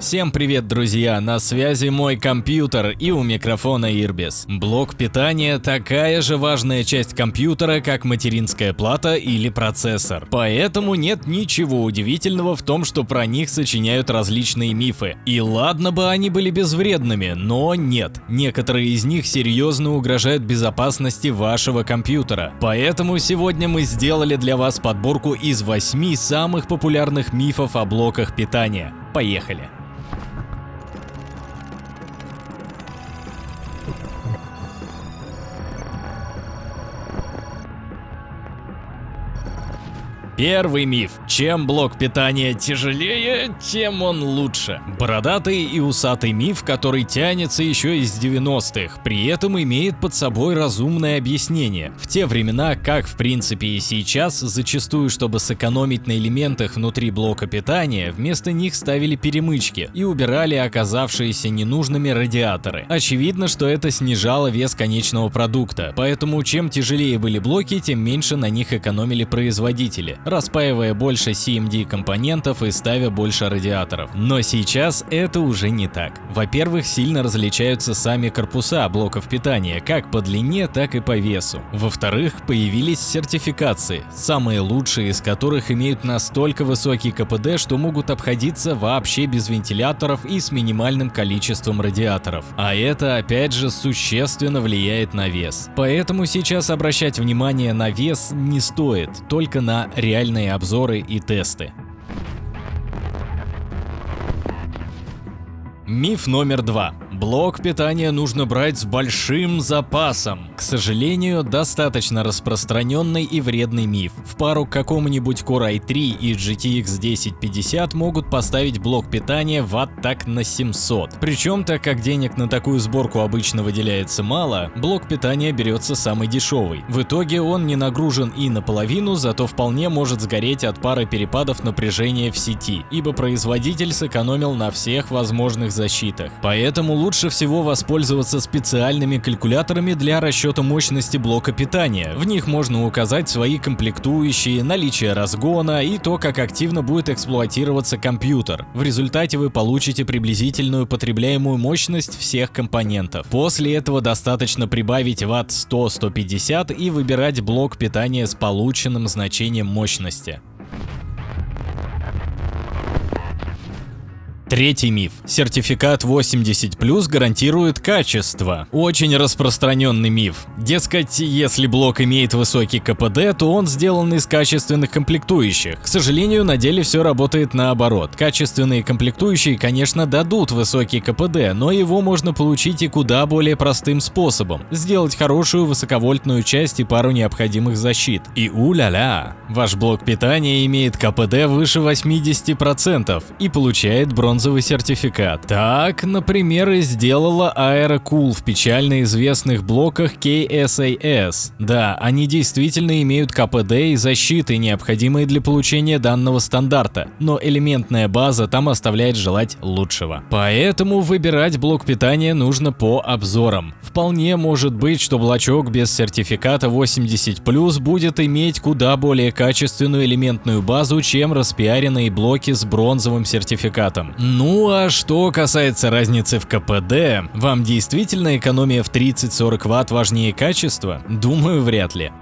Всем привет, друзья! На связи мой компьютер и у микрофона Ирбис. Блок питания – такая же важная часть компьютера, как материнская плата или процессор. Поэтому нет ничего удивительного в том, что про них сочиняют различные мифы. И ладно бы они были безвредными, но нет. Некоторые из них серьезно угрожают безопасности вашего компьютера. Поэтому сегодня мы сделали для вас подборку из 8 самых популярных мифов о блоках питания. Поехали! Первый миф. Чем блок питания тяжелее, тем он лучше. Бородатый и усатый миф, который тянется еще из 90-х, при этом имеет под собой разумное объяснение. В те времена, как в принципе и сейчас, зачастую, чтобы сэкономить на элементах внутри блока питания, вместо них ставили перемычки и убирали оказавшиеся ненужными радиаторы. Очевидно, что это снижало вес конечного продукта, поэтому чем тяжелее были блоки, тем меньше на них экономили производители распаивая больше CMD компонентов и ставя больше радиаторов. Но сейчас это уже не так. Во-первых, сильно различаются сами корпуса блоков питания, как по длине, так и по весу. Во-вторых, появились сертификации, самые лучшие из которых имеют настолько высокий КПД, что могут обходиться вообще без вентиляторов и с минимальным количеством радиаторов. А это опять же существенно влияет на вес. Поэтому сейчас обращать внимание на вес не стоит, только на реальность реальные обзоры и тесты. Миф номер два. Блок питания нужно брать с большим запасом. К сожалению, достаточно распространенный и вредный миф. В пару к какому-нибудь Core i3 и GTX 1050 могут поставить блок питания ватт так на 700. Причем, так как денег на такую сборку обычно выделяется мало, блок питания берется самый дешевый. В итоге он не нагружен и наполовину, зато вполне может сгореть от пары перепадов напряжения в сети, ибо производитель сэкономил на всех возможных защитах. Поэтому лучше всего воспользоваться специальными калькуляторами для расчета мощности блока питания. В них можно указать свои комплектующие, наличие разгона и то, как активно будет эксплуатироваться компьютер. В результате вы получите приблизительную потребляемую мощность всех компонентов. После этого достаточно прибавить ватт 100-150 и выбирать блок питания с полученным значением мощности. Третий миф. Сертификат 80+, гарантирует качество. Очень распространенный миф. Дескать, если блок имеет высокий КПД, то он сделан из качественных комплектующих. К сожалению, на деле все работает наоборот. Качественные комплектующие, конечно, дадут высокий КПД, но его можно получить и куда более простым способом. Сделать хорошую высоковольтную часть и пару необходимых защит. И у-ля-ля! Ваш блок питания имеет КПД выше 80% и получает бронзовый бронзовый сертификат. Так, например, и сделала Aerocool в печально известных блоках KSAS. Да, они действительно имеют КПД и защиты, необходимые для получения данного стандарта, но элементная база там оставляет желать лучшего. Поэтому выбирать блок питания нужно по обзорам. Вполне может быть, что блочок без сертификата 80+, будет иметь куда более качественную элементную базу, чем распиаренные блоки с бронзовым сертификатом. Ну а что касается разницы в КПД, вам действительно экономия в 30-40 Вт важнее качества? Думаю, вряд ли.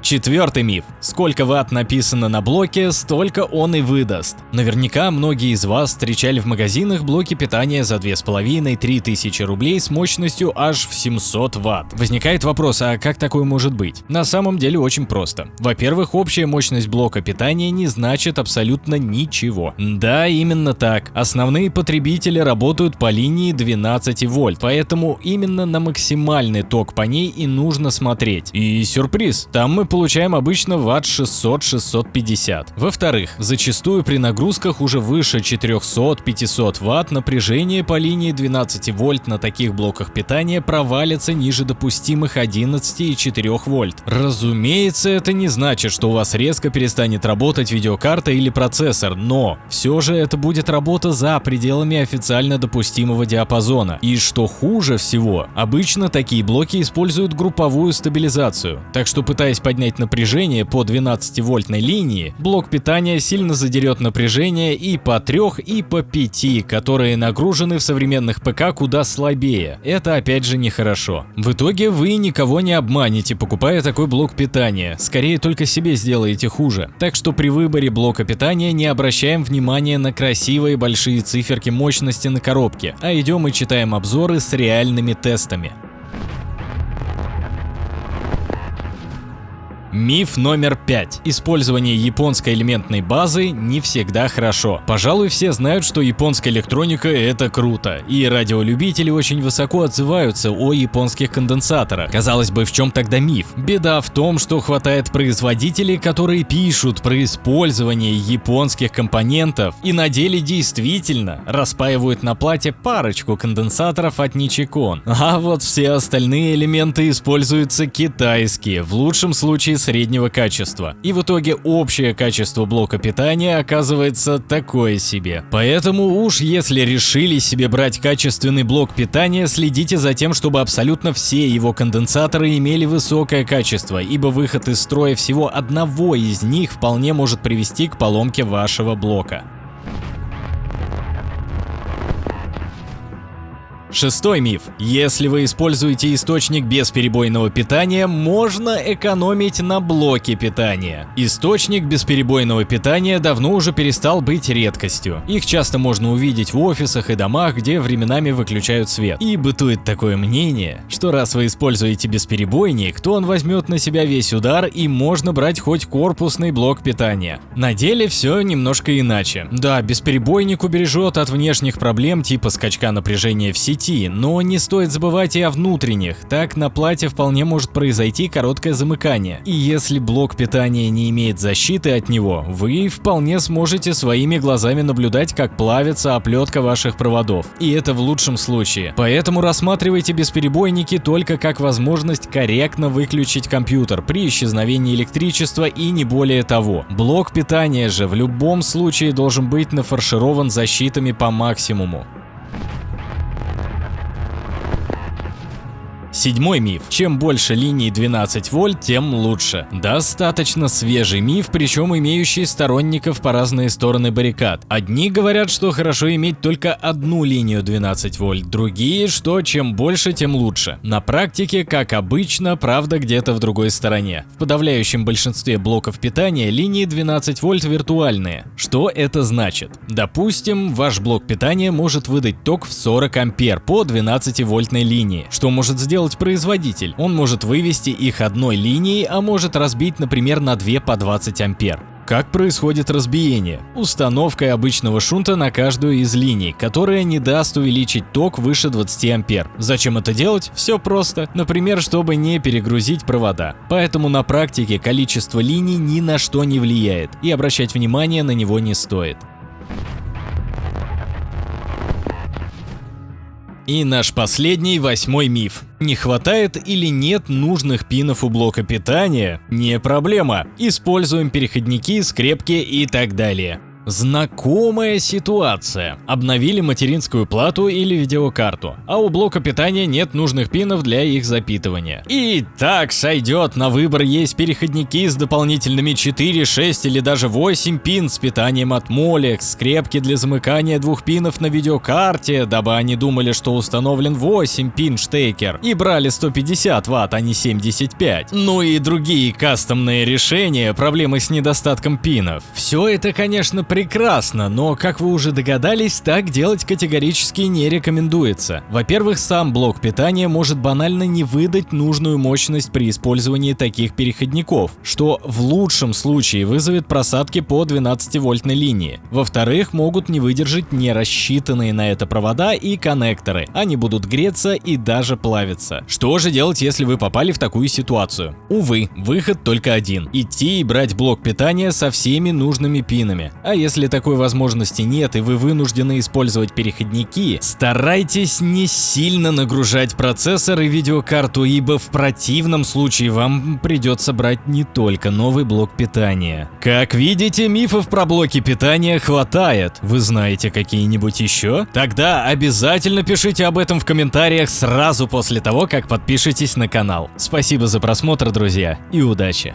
Четвертый миф. Сколько ватт написано на блоке, столько он и выдаст. Наверняка многие из вас встречали в магазинах блоки питания за 2,5-3 тысячи рублей с мощностью аж в 700 ватт. Возникает вопрос, а как такое может быть? На самом деле очень просто. Во-первых, общая мощность блока питания не значит абсолютно ничего. Да, именно так. Основные потребители работают по линии 12 вольт, поэтому именно на максимальный ток по ней и нужно смотреть. И сюрприз, там мы получаем обычно ватт 600-650. Во-вторых, зачастую при нагрузках уже выше 400-500 ватт напряжение по линии 12 вольт на таких блоках питания провалится ниже допустимых 11,4 вольт. Разумеется, это не значит, что у вас резко перестанет работать видеокарта или процессор, но все же это будет работа за пределами официально допустимого диапазона. И что хуже всего, обычно такие блоки используют групповую стабилизацию, так что пытаясь поднять напряжение по 12-вольтной линии, блок питания сильно задерет напряжение и по 3, и по 5, которые нагружены в современных ПК куда слабее. Это опять же нехорошо. В итоге вы никого не обманете, покупая такой блок питания. Скорее только себе сделаете хуже. Так что при выборе блока питания не обращаем внимания на красивые большие циферки мощности на коробке, а идем и читаем обзоры с реальными тестами. Миф номер пять. Использование японской элементной базы не всегда хорошо. Пожалуй, все знают, что японская электроника – это круто, и радиолюбители очень высоко отзываются о японских конденсаторах. Казалось бы, в чем тогда миф? Беда в том, что хватает производителей, которые пишут про использование японских компонентов и на деле действительно распаивают на плате парочку конденсаторов от Nichicon. А вот все остальные элементы используются китайские, в лучшем случае среднего качества. И в итоге общее качество блока питания оказывается такое себе. Поэтому уж если решили себе брать качественный блок питания, следите за тем, чтобы абсолютно все его конденсаторы имели высокое качество, ибо выход из строя всего одного из них вполне может привести к поломке вашего блока. Шестой миф. Если вы используете источник бесперебойного питания, можно экономить на блоке питания. Источник бесперебойного питания давно уже перестал быть редкостью. Их часто можно увидеть в офисах и домах, где временами выключают свет. И бытует такое мнение, что раз вы используете бесперебойник, то он возьмет на себя весь удар и можно брать хоть корпусный блок питания. На деле все немножко иначе. Да, бесперебойник убережет от внешних проблем типа скачка напряжения в сети, пути, но не стоит забывать и о внутренних, так на плате вполне может произойти короткое замыкание. И если блок питания не имеет защиты от него, вы вполне сможете своими глазами наблюдать, как плавится оплетка ваших проводов. И это в лучшем случае. Поэтому рассматривайте бесперебойники только как возможность корректно выключить компьютер при исчезновении электричества и не более того. Блок питания же в любом случае должен быть нафарширован защитами по максимуму. Седьмой миф. Чем больше линий 12 вольт, тем лучше. Достаточно свежий миф, причем имеющий сторонников по разные стороны баррикад. Одни говорят, что хорошо иметь только одну линию 12 вольт, другие, что чем больше, тем лучше. На практике, как обычно, правда где-то в другой стороне. В подавляющем большинстве блоков питания линии 12 вольт виртуальные. Что это значит? Допустим, ваш блок питания может выдать ток в 40 ампер по 12 вольтной линии. Что может сделать сделать производитель. Он может вывести их одной линией, а может разбить, например, на 2 по 20 ампер. Как происходит разбиение? Установкой обычного шунта на каждую из линий, которая не даст увеличить ток выше 20 ампер. Зачем это делать? Все просто. Например, чтобы не перегрузить провода. Поэтому на практике количество линий ни на что не влияет, и обращать внимание на него не стоит. И наш последний, восьмой миф. Не хватает или нет нужных пинов у блока питания? Не проблема. Используем переходники, скрепки и так далее. Знакомая ситуация. Обновили материнскую плату или видеокарту, а у блока питания нет нужных пинов для их запитывания. И так сойдет, на выбор есть переходники с дополнительными 4, 6 или даже 8 пин с питанием от Molex, скрепки для замыкания двух пинов на видеокарте, дабы они думали, что установлен 8 пин штекер и брали 150 ватт, а не 75. Ну и другие кастомные решения, проблемы с недостатком пинов. Все это, конечно, прекрасно, но, как вы уже догадались, так делать категорически не рекомендуется. Во-первых, сам блок питания может банально не выдать нужную мощность при использовании таких переходников, что в лучшем случае вызовет просадки по 12-вольтной линии. Во-вторых, могут не выдержать не рассчитанные на это провода и коннекторы, они будут греться и даже плавиться. Что же делать, если вы попали в такую ситуацию? Увы, выход только один – идти и брать блок питания со всеми нужными пинами. А если такой возможности нет и вы вынуждены использовать переходники, старайтесь не сильно нагружать процессор и видеокарту, ибо в противном случае вам придется брать не только новый блок питания. Как видите, мифов про блоки питания хватает. Вы знаете какие-нибудь еще? Тогда обязательно пишите об этом в комментариях сразу после того, как подпишетесь на канал. Спасибо за просмотр, друзья, и удачи!